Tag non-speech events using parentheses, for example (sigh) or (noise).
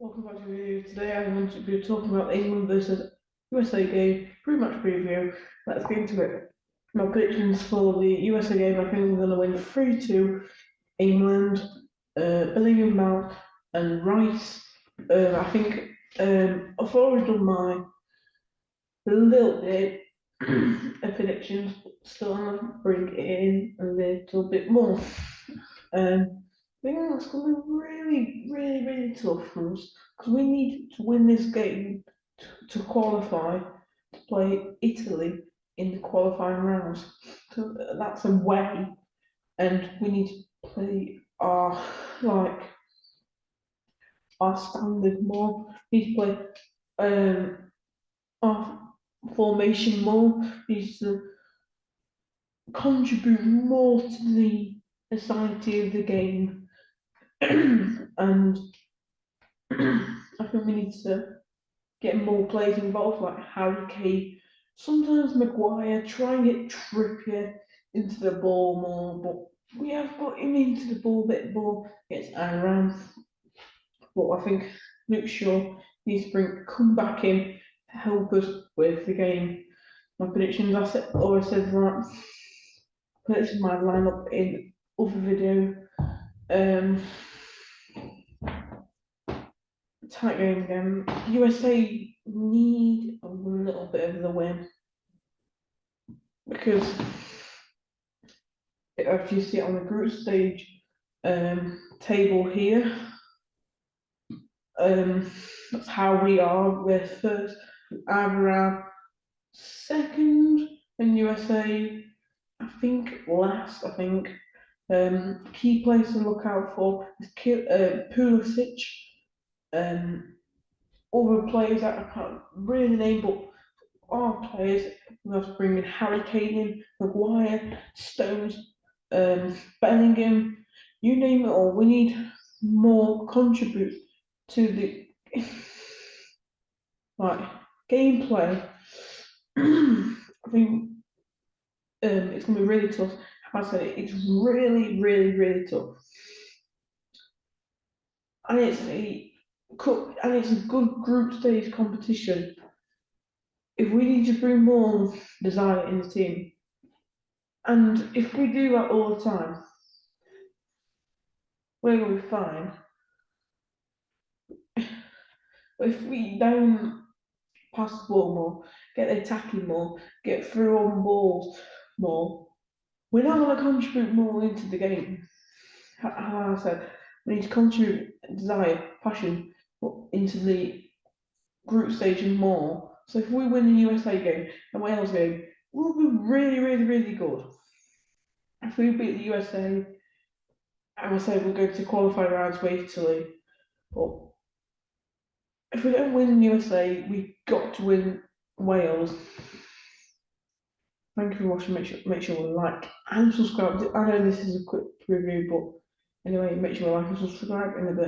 Welcome back to the video. Today I'm going to be talking about England versus USA game, pretty much preview. Let's get into it. My predictions for the USA game, I think we're going to win 3 2 England, uh, Bellingham, Mount, and Rice. Um, I think um, I've already done my little bit (clears throat) of predictions, still I'm going to bring it in a little bit more. Um, I think that's going to be really, really, really tough for us because we need to win this game to, to qualify to play Italy in the qualifying rounds. So that's a way, and we need to play our like our standard more. We need to play um our formation more. We need to contribute more to the society of the game and I think we need to get more players involved, like Harry Kane. Sometimes Maguire, try and get Trippier into the ball more, but we have got him into the ball a bit more, gets around. But I think Luke Shaw needs to bring come back in to help us with the game. My predictions, I said, always said that. This is my lineup in other video. Um, game again. USA need a little bit of the win because if you see it on the group stage um, table here, um, that's how we are. We're first, Avra second, and USA, I think last. I think um, key place to look out for is Ki- uh, Pulisic um, other players that I can't really name, but our players, we have to bring in Harry Kane Maguire, Stones, um, Bellingham, you name it all. We need more contribute to the (laughs) like gameplay. (clears throat) I think um, it's gonna be really tough. I said it, it's really, really, really tough. And it's and it's a good group stage competition. If we need to bring more desire in the team, and if we do that all the time, we're gonna be fine. But if we don't pass the ball more, get attacking more, get through on balls more, we're not gonna contribute more into the game. How I said, we need to contribute desire, passion, into the group stage and more. So if we win the USA game and Wales game, we'll be really, really, really good. If we beat the USA, I would say we'll go to qualifying rounds with Italy. But if we don't win the USA, we've got to win Wales. Thank you for watching. Make sure make sure you like and subscribe. I know this is a quick review, but anyway, make sure you like and subscribe in a bit.